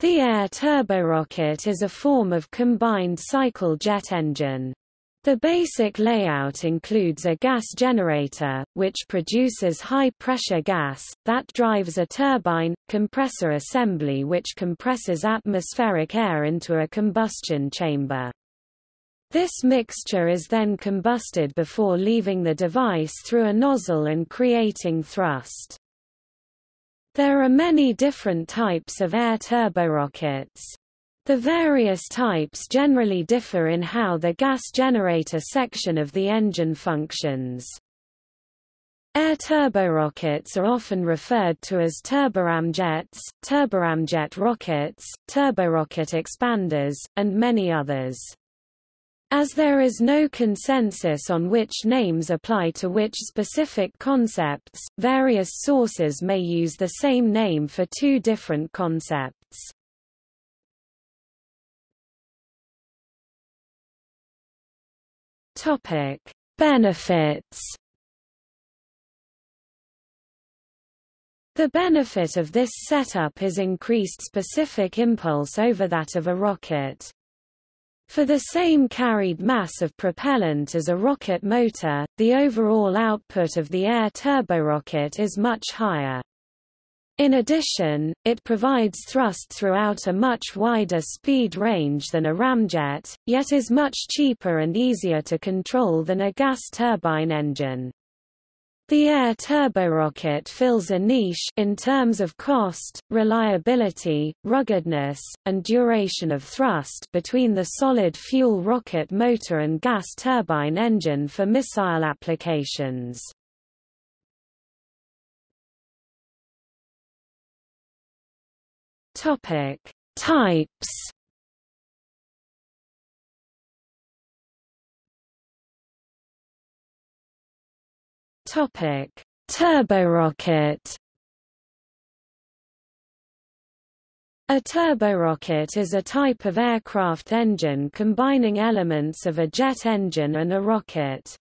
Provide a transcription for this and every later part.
The air turborocket is a form of combined cycle jet engine. The basic layout includes a gas generator, which produces high-pressure gas, that drives a turbine, compressor assembly which compresses atmospheric air into a combustion chamber. This mixture is then combusted before leaving the device through a nozzle and creating thrust. There are many different types of air turborockets. The various types generally differ in how the gas generator section of the engine functions. Air turborockets are often referred to as turboramjets, turboramjet rockets, turborocket expanders, and many others. As there is no consensus on which names apply to which specific concepts, various sources may use the same name for two different concepts. Topic: Benefits. The benefit of this setup is increased specific impulse over that of a rocket. For the same carried mass of propellant as a rocket motor, the overall output of the air turborocket is much higher. In addition, it provides thrust throughout a much wider speed range than a ramjet, yet is much cheaper and easier to control than a gas turbine engine. The air turborocket fills a niche in terms of cost, reliability, ruggedness, and duration of thrust between the solid fuel rocket motor and gas turbine engine for missile applications. Topic: Types. Topic: Turborocket. A turborocket is a type of aircraft engine combining elements of a jet engine and a rocket.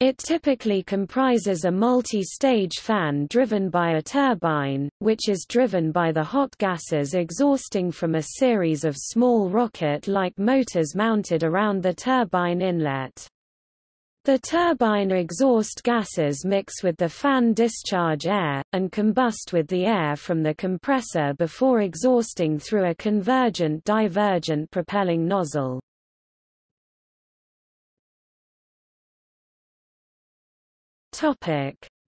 It typically comprises a multi-stage fan driven by a turbine, which is driven by the hot gases exhausting from a series of small rocket-like motors mounted around the turbine inlet. The turbine exhaust gases mix with the fan discharge air, and combust with the air from the compressor before exhausting through a convergent-divergent propelling nozzle.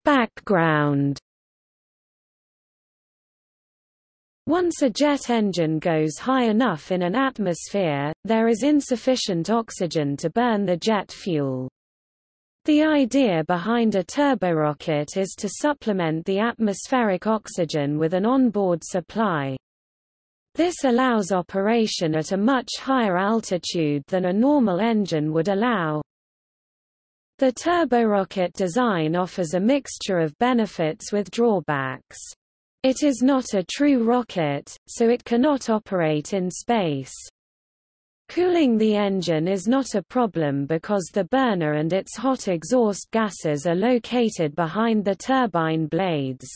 Background Once a jet engine goes high enough in an atmosphere, there is insufficient oxygen to burn the jet fuel. The idea behind a turborocket is to supplement the atmospheric oxygen with an onboard supply. This allows operation at a much higher altitude than a normal engine would allow. The turborocket design offers a mixture of benefits with drawbacks. It is not a true rocket, so it cannot operate in space. Cooling the engine is not a problem because the burner and its hot exhaust gases are located behind the turbine blades.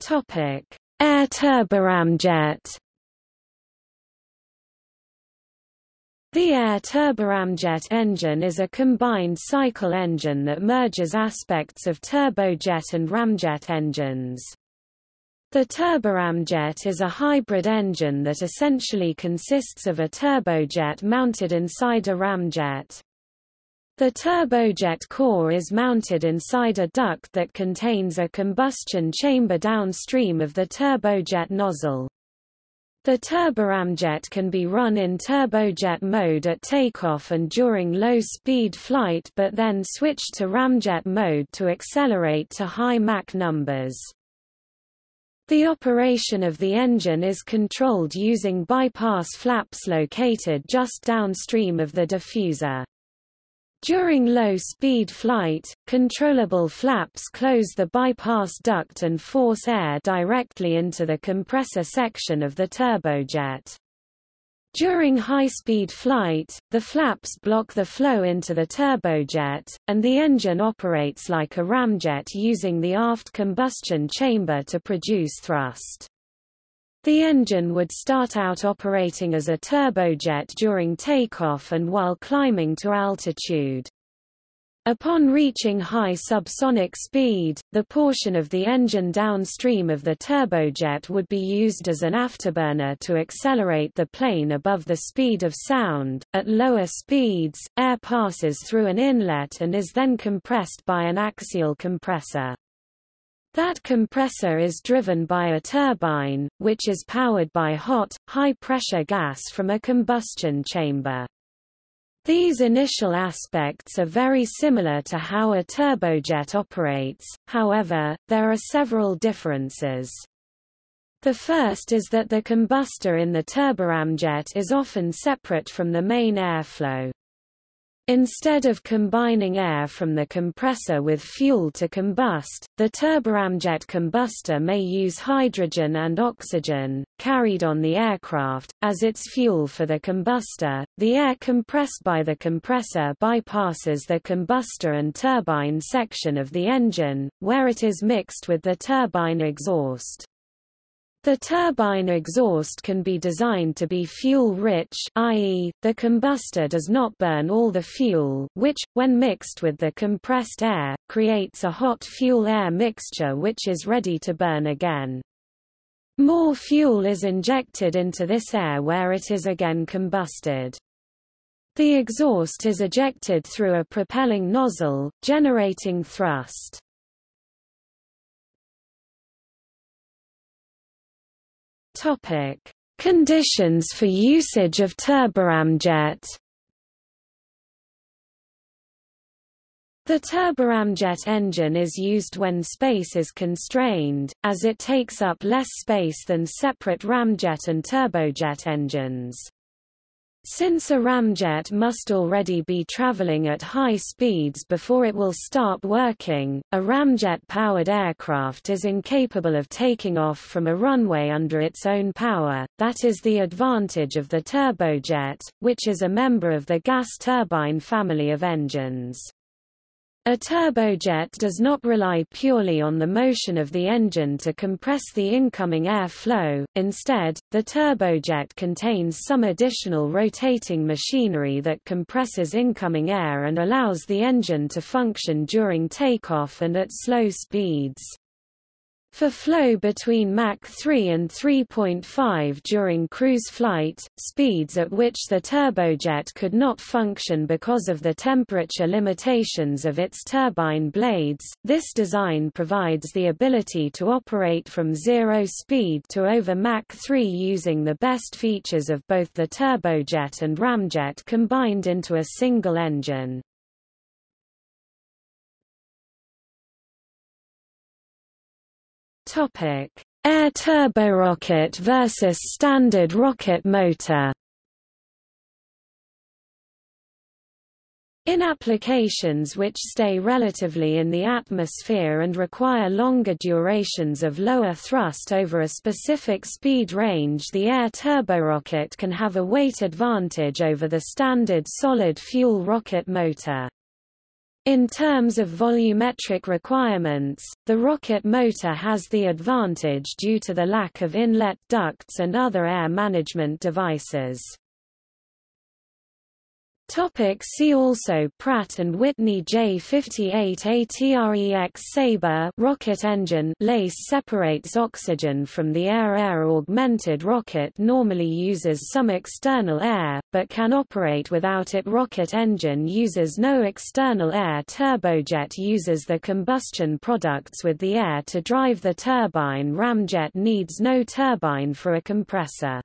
Topic: Air turboramjet The air turboramjet engine is a combined cycle engine that merges aspects of turbojet and ramjet engines. The turboramjet is a hybrid engine that essentially consists of a turbojet mounted inside a ramjet. The turbojet core is mounted inside a duct that contains a combustion chamber downstream of the turbojet nozzle. The turboramjet can be run in turbojet mode at takeoff and during low-speed flight but then switched to ramjet mode to accelerate to high Mach numbers. The operation of the engine is controlled using bypass flaps located just downstream of the diffuser. During low-speed flight, controllable flaps close the bypass duct and force air directly into the compressor section of the turbojet. During high-speed flight, the flaps block the flow into the turbojet, and the engine operates like a ramjet using the aft combustion chamber to produce thrust. The engine would start out operating as a turbojet during takeoff and while climbing to altitude. Upon reaching high subsonic speed, the portion of the engine downstream of the turbojet would be used as an afterburner to accelerate the plane above the speed of sound. At lower speeds, air passes through an inlet and is then compressed by an axial compressor. That compressor is driven by a turbine, which is powered by hot, high-pressure gas from a combustion chamber. These initial aspects are very similar to how a turbojet operates, however, there are several differences. The first is that the combustor in the turboramjet is often separate from the main airflow. Instead of combining air from the compressor with fuel to combust, the turboramjet combustor may use hydrogen and oxygen, carried on the aircraft, as its fuel for the combustor. The air compressed by the compressor bypasses the combustor and turbine section of the engine, where it is mixed with the turbine exhaust. The turbine exhaust can be designed to be fuel-rich i.e., the combustor does not burn all the fuel which, when mixed with the compressed air, creates a hot fuel-air mixture which is ready to burn again. More fuel is injected into this air where it is again combusted. The exhaust is ejected through a propelling nozzle, generating thrust. Topic: Conditions for usage of turboramjet. The turboramjet engine is used when space is constrained, as it takes up less space than separate ramjet and turbojet engines. Since a ramjet must already be traveling at high speeds before it will start working, a ramjet-powered aircraft is incapable of taking off from a runway under its own power, that is the advantage of the turbojet, which is a member of the gas turbine family of engines. A turbojet does not rely purely on the motion of the engine to compress the incoming air flow, instead, the turbojet contains some additional rotating machinery that compresses incoming air and allows the engine to function during takeoff and at slow speeds. For flow between Mach 3 and 3.5 during cruise flight, speeds at which the turbojet could not function because of the temperature limitations of its turbine blades, this design provides the ability to operate from zero speed to over Mach 3 using the best features of both the turbojet and ramjet combined into a single engine. Topic: Air turborocket versus standard rocket motor. In applications which stay relatively in the atmosphere and require longer durations of lower thrust over a specific speed range the air turborocket can have a weight advantage over the standard solid fuel rocket motor. In terms of volumetric requirements, the rocket motor has the advantage due to the lack of inlet ducts and other air management devices. Topic see also Pratt and Whitney J58 ATREX Sabre rocket engine LACE separates oxygen from the air Air augmented rocket normally uses some external air, but can operate without it Rocket engine uses no external air Turbojet uses the combustion products with the air to drive the turbine Ramjet needs no turbine for a compressor